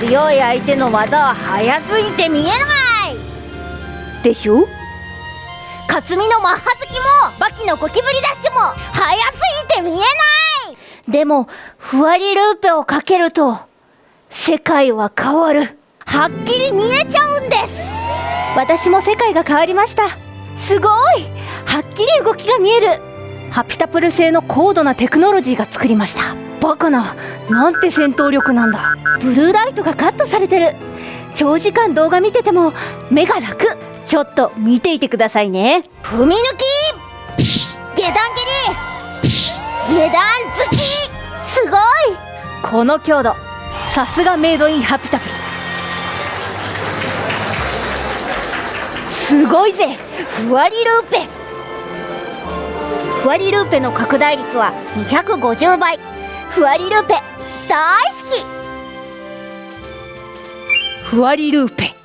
強い相手の技は速すぎて見えない。でしょ？克実のマッハ好きもバキのゴキブリダッシュも速すぎて見えない。でもふわりルーペをかけると世界は変わる。はっきり見えちゃうんです。私も世界が変わりました。すごい。はっきり動きが見える。ハピタプル製の高度なテクノロジーが作りました。バカななんて戦闘力なんだ。ブルーライトがカットされてる。長時間動画見てても目が楽。ちょっと見ていてくださいね。踏み抜き!下段蹴り!下段突き!すごい!この強度。さすがメイドインハピタプル。すごいぜ。ふわりルーペ。ふわりルーペの拡大率は250倍ふわりルーペ大好き。ふわりルーペ。